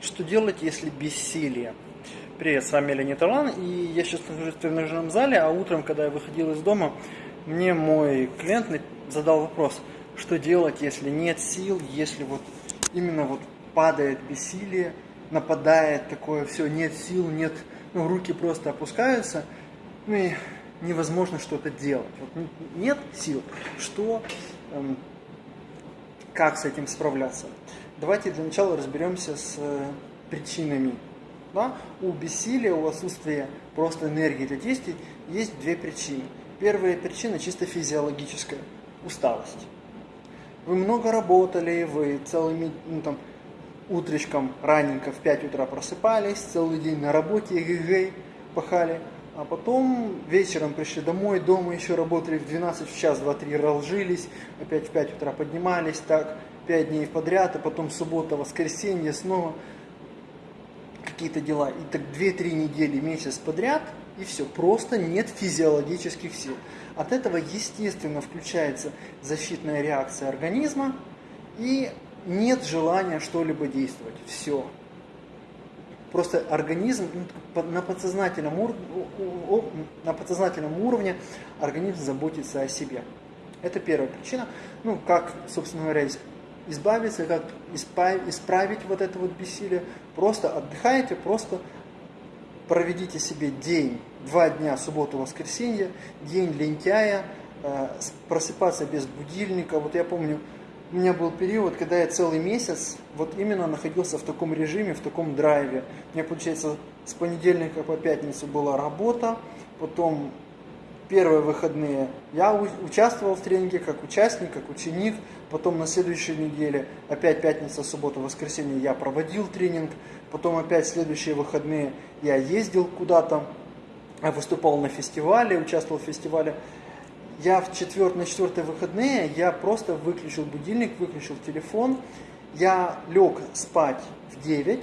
Что делать, если бессилие? Привет, с вами Леонид Орлан, и я сейчас нахожусь в тренажерном зале, а утром, когда я выходил из дома, мне мой клиент задал вопрос, что делать, если нет сил, если вот именно вот падает бессилие, нападает такое, все, нет сил, нет, ну, руки просто опускаются, ну и невозможно что-то делать. Вот нет сил, что, эм, как с этим справляться? Давайте для начала разберемся с э, причинами. Да? У бессилия, у отсутствия просто энергии для действий есть две причины. Первая причина чисто физиологическая – усталость. Вы много работали, вы целыми, ну, там, утречком раненько в 5 утра просыпались, целый день на работе, эгэгэй, пахали, а потом вечером пришли домой, дома еще работали в 12, в час, 2, 3 разжились, опять в 5 утра поднимались, так, пять дней подряд, а потом суббота, воскресенье, снова какие-то дела. И так 2-3 недели, месяц подряд, и все, просто нет физиологических сил. От этого, естественно, включается защитная реакция организма, и нет желания что-либо действовать. Все. Просто организм ну, на подсознательном, уровне, на подсознательном уровне организм заботится о себе. Это первая причина. Ну, как, собственно говоря, избавиться, как исправить вот это вот бессилие. Просто отдыхайте, просто проведите себе день, два дня, субботу, воскресенье, день лентяя, э, просыпаться без будильника. Вот я помню, у меня был период, когда я целый месяц вот именно находился в таком режиме, в таком драйве. У меня, получается, с понедельника по пятницу была работа, потом первые выходные я участвовал в тренинге как участник, как ученик. Потом на следующей неделе, опять пятница, суббота, воскресенье я проводил тренинг. Потом опять следующие выходные я ездил куда-то, выступал на фестивале, участвовал в фестивале. Я в четвер... на четвертые выходные я просто выключил будильник, выключил телефон. Я лег спать в 9,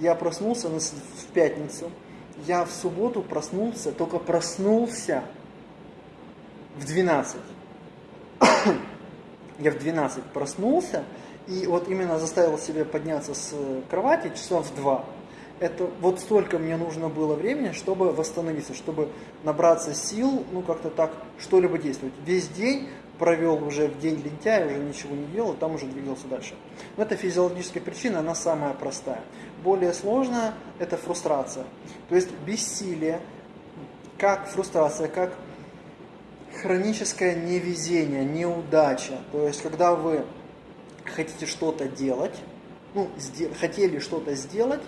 я проснулся в пятницу. Я в субботу проснулся, только проснулся в 12. Я в 12 проснулся и вот именно заставил себя подняться с кровати часов в 2. Это вот столько мне нужно было времени, чтобы восстановиться, чтобы набраться сил, ну как-то так, что-либо действовать. Весь день провел уже в день лентяя, уже ничего не делал, там уже двигался дальше. Но это физиологическая причина, она самая простая. Более сложная – это фрустрация. То есть бессилие, как фрустрация, как хроническое невезение, неудача. То есть, когда вы хотите что-то делать, ну, хотели что-то сделать,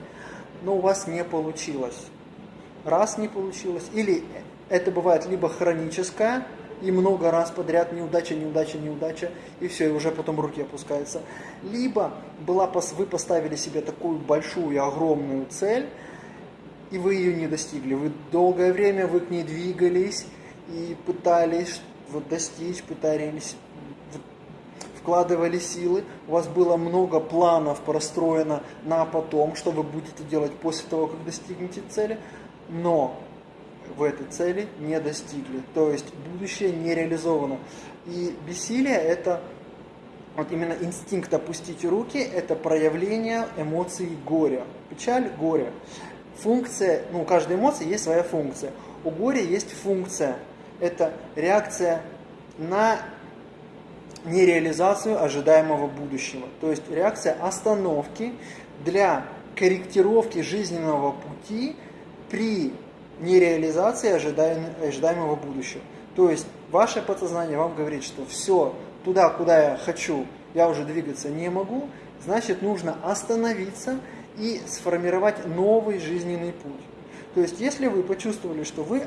но у вас не получилось. Раз не получилось, или это бывает либо хроническое, и много раз подряд неудача, неудача, неудача, и все, и уже потом руки опускаются. Либо была, вы поставили себе такую большую, огромную цель, и вы ее не достигли. Вы долгое время вы к ней двигались, и пытались вот, достичь, пытались, вкладывали силы, у вас было много планов простроено на потом, что вы будете делать после того, как достигнете цели, но в этой цели не достигли, то есть будущее не реализовано. И бессилие это вот именно инстинкт опустить руки, это проявление эмоций горя. Печаль, горе. Функция, ну у каждой эмоции есть своя функция. У горя есть функция – это реакция на нереализацию ожидаемого будущего. То есть реакция остановки для корректировки жизненного пути при нереализации ожидаемого будущего. То есть ваше подсознание вам говорит, что все, туда, куда я хочу, я уже двигаться не могу, значит нужно остановиться и сформировать новый жизненный путь. То есть если вы почувствовали, что вы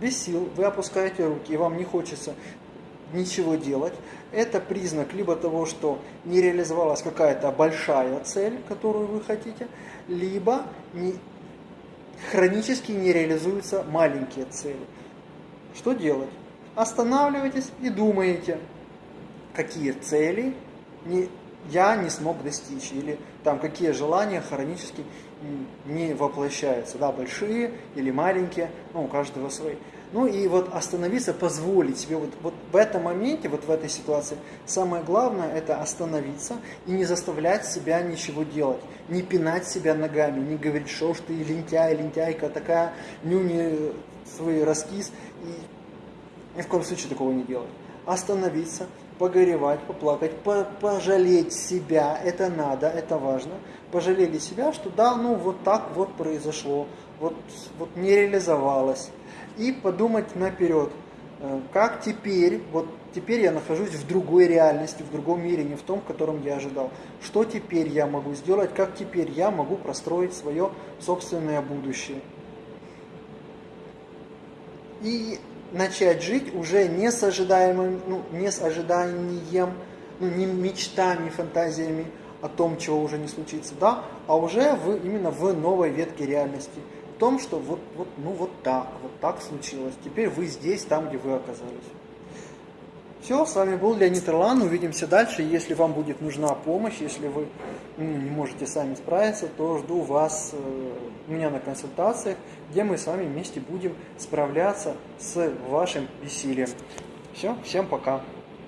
без сил, вы опускаете руки, и вам не хочется ничего делать, это признак либо того, что не реализовалась какая-то большая цель, которую вы хотите, либо не, хронически не реализуются маленькие цели. Что делать? Останавливайтесь и думаете, какие цели не, я не смог достичь, или там какие желания хронически не воплощаются, да, большие или маленькие, ну, у каждого свои. Ну и вот остановиться, позволить себе вот, вот в этом моменте, вот в этой ситуации, самое главное это остановиться и не заставлять себя ничего делать, не пинать себя ногами, не говорить, что ж ты лентяй, лентяйка такая, нюни свой раскис, и ни в коем случае такого не делать. Остановиться, погоревать, поплакать, по пожалеть себя, это надо, это важно. Пожалели себя, что да, ну вот так вот произошло, вот, вот не реализовалось и подумать наперед, э, как теперь, вот теперь я нахожусь в другой реальности, в другом мире, не в том, в котором я ожидал. Что теперь я могу сделать, как теперь я могу простроить свое собственное будущее. И начать жить уже не с ожидаемым, ну, не с ожиданием, ну, не мечтами, фантазиями о том, чего уже не случится, да, а уже в, именно в новой ветке реальности – том, что вот, вот, ну вот так, вот так случилось. Теперь вы здесь, там, где вы оказались. Все, с вами был Леонид Ирлан. Увидимся дальше. Если вам будет нужна помощь, если вы не можете сами справиться, то жду вас э, у меня на консультациях, где мы с вами вместе будем справляться с вашим бессилием. Все, всем пока.